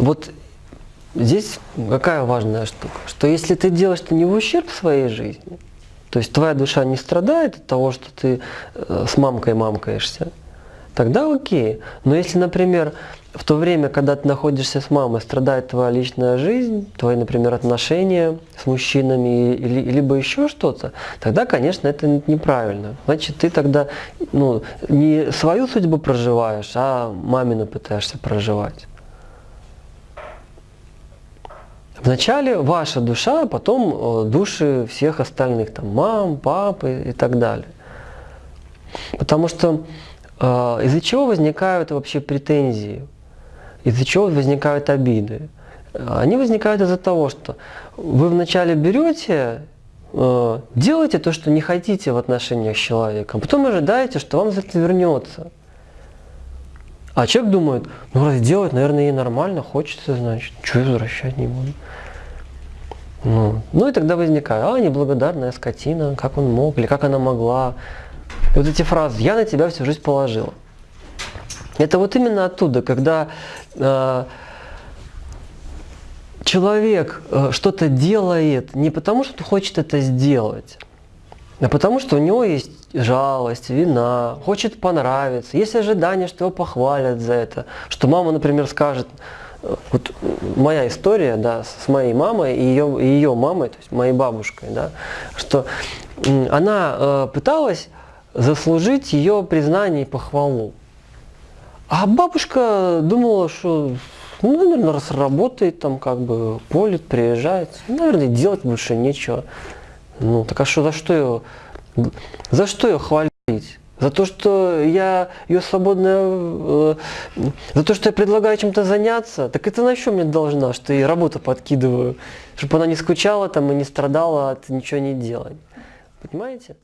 вот здесь какая важная штука, что если ты делаешь это не в ущерб своей жизни, то есть твоя душа не страдает от того, что ты э, с мамкой мамкаешься, тогда окей. Но если, например, в то время, когда ты находишься с мамой, страдает твоя личная жизнь, твои, например, отношения с мужчинами или, либо еще что-то, тогда, конечно, это неправильно. Значит, ты тогда ну, не свою судьбу проживаешь, а мамину пытаешься проживать. Вначале ваша душа, а потом э, души всех остальных, там, мам, папы и так далее. Потому что э, из-за чего возникают вообще претензии, из-за чего возникают обиды? Они возникают из-за того, что вы вначале берете, э, делаете то, что не хотите в отношениях с человеком, потом ожидаете, что вам за это вернется. А человек думает, ну раз делать, наверное, ей нормально, хочется, значит, что возвращать не буду. Ну, ну и тогда возникает, а, неблагодарная скотина, как он мог, или как она могла. И вот эти фразы, я на тебя всю жизнь положила. Это вот именно оттуда, когда э, человек э, что-то делает не потому, что хочет это сделать, а потому что у него есть жалость, вина, хочет понравиться, есть ожидание, что его похвалят за это, что мама, например, скажет, вот моя история, да, с моей мамой и ее, и ее мамой, то есть моей бабушкой, да, что она э, пыталась заслужить ее признание и похвалу. А бабушка думала, что, ну, наверное, раз работает, там как бы полит, приезжает, наверное, делать больше нечего. Ну, так а что, за что ее, за что ее хвалить? За то, что я ее свободно, э, за то, что я предлагаю чем-то заняться, так это на что мне должна, что я работу подкидываю, чтобы она не скучала там и не страдала от ничего не делать. Понимаете?